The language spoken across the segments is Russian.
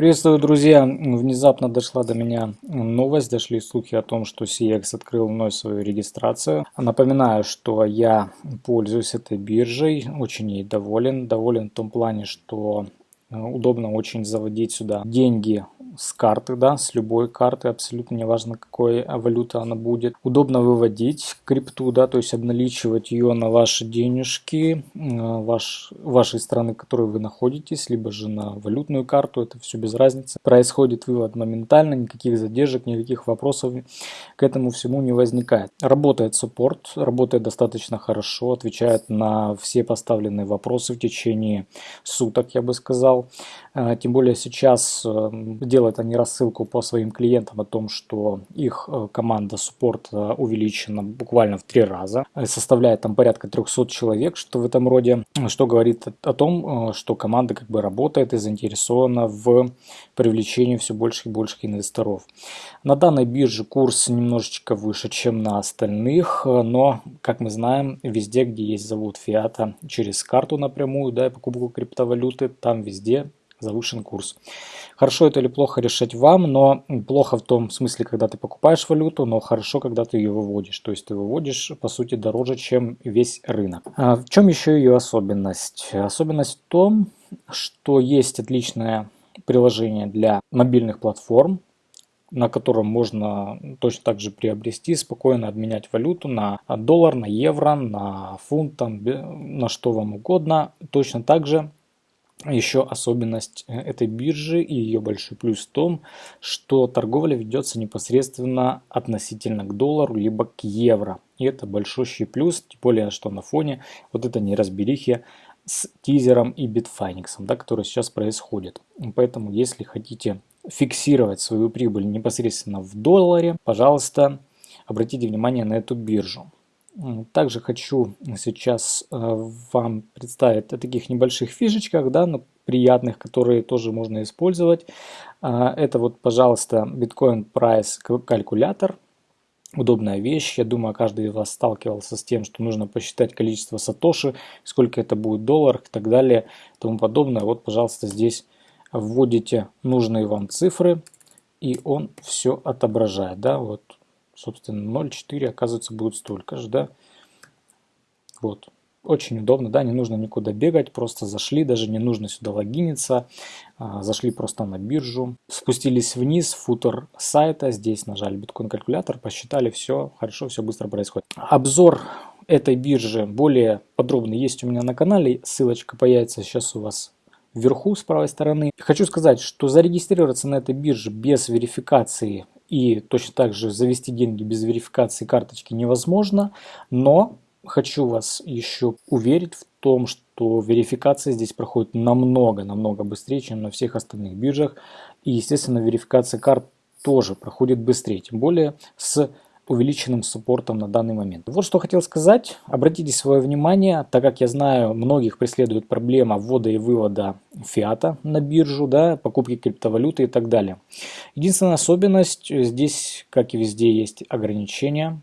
Приветствую, друзья! Внезапно дошла до меня новость, дошли слухи о том, что CX открыл вновь свою регистрацию. Напоминаю, что я пользуюсь этой биржей, очень ей доволен. Доволен в том плане, что удобно очень заводить сюда деньги с карты, да, с любой карты, абсолютно неважно, какой валюта она будет. Удобно выводить крипту, да, то есть обналичивать ее на ваши денежки э, ваш, вашей страны, в которой вы находитесь, либо же на валютную карту, это все без разницы. Происходит вывод моментально, никаких задержек, никаких вопросов к этому всему не возникает. Работает суппорт, работает достаточно хорошо, отвечает на все поставленные вопросы в течение суток, я бы сказал. Э, тем более сейчас делать делают они рассылку по своим клиентам о том, что их э, команда суппорта увеличена буквально в три раза, э, составляет там порядка 300 человек, что в этом роде, что говорит о том, э, что команда как бы работает и заинтересована в привлечении все больше и больше инвесторов. На данной бирже курс немножечко выше, чем на остальных, но, как мы знаем, везде, где есть завод фиата через карту напрямую, да, и покупку криптовалюты, там везде завышен курс. Хорошо это или плохо решать вам, но плохо в том смысле, когда ты покупаешь валюту, но хорошо, когда ты ее выводишь. То есть ты выводишь, по сути, дороже, чем весь рынок. А в чем еще ее особенность? Особенность в том, что есть отличное приложение для мобильных платформ, на котором можно точно так же приобрести, спокойно обменять валюту на доллар, на евро, на фунт, там, на что вам угодно. Точно так же еще особенность э, этой биржи и ее большой плюс в том, что торговля ведется непосредственно относительно к доллару либо к евро. И это большущий плюс, тем более, что на фоне вот этой неразберихи с тизером и битфайниксом, да, который сейчас происходит. Поэтому, если хотите фиксировать свою прибыль непосредственно в долларе, пожалуйста, обратите внимание на эту биржу. Также хочу сейчас э, вам представить о таких небольших фишечках, да, но приятных, которые тоже можно использовать. А, это вот, пожалуйста, Bitcoin Price калькулятор. Удобная вещь. Я думаю, каждый из вас сталкивался с тем, что нужно посчитать количество сатоши, сколько это будет долларов и так далее и тому подобное. Вот, пожалуйста, здесь вводите нужные вам цифры, и он все отображает. Да, вот собственно 0,4 оказывается будет столько же, да. Вот. Очень удобно, да, не нужно никуда бегать, просто зашли, даже не нужно сюда логиниться, а, зашли просто на биржу, спустились вниз, футер сайта, здесь нажали биткоин калькулятор, посчитали, все хорошо, все быстро происходит. Обзор этой биржи более подробный есть у меня на канале, ссылочка появится сейчас у вас вверху с правой стороны. Хочу сказать, что зарегистрироваться на этой бирже без верификации и точно так же завести деньги без верификации карточки невозможно, но хочу вас еще уверить в том, что верификация здесь проходит намного-намного быстрее, чем на всех остальных биржах. И, естественно, верификация карт тоже проходит быстрее, тем более с увеличенным суппортом на данный момент. Вот что хотел сказать. Обратите свое внимание, так как я знаю, многих преследует проблема ввода и вывода фиата на биржу, да, покупки криптовалюты и так далее. Единственная особенность, здесь, как и везде, есть ограничения.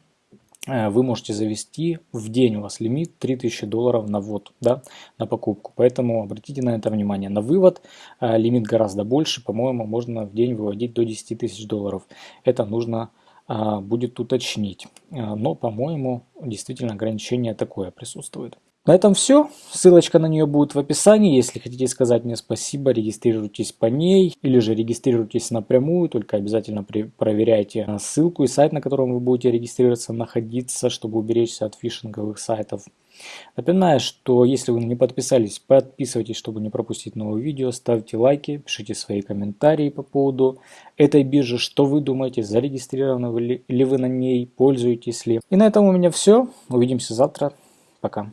Э, вы можете завести в день у вас лимит 3000 долларов на ввод, да, на покупку. Поэтому обратите на это внимание. На вывод э, лимит гораздо больше, по-моему, можно в день выводить до 10 тысяч долларов. Это нужно будет уточнить. А, но, по-моему, действительно ограничение такое присутствует. На этом все. Ссылочка на нее будет в описании. Если хотите сказать мне спасибо, регистрируйтесь по ней. Или же регистрируйтесь напрямую. Только обязательно проверяйте ссылку и сайт, на котором вы будете регистрироваться, находиться, чтобы уберечься от фишинговых сайтов. Напоминаю, что если вы не подписались, подписывайтесь, чтобы не пропустить новые видео, ставьте лайки, пишите свои комментарии по поводу этой биржи, что вы думаете, зарегистрированы ли вы на ней, пользуетесь ли. И на этом у меня все, увидимся завтра, пока.